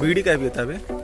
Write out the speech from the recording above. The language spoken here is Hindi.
बीड़ी का भी होता है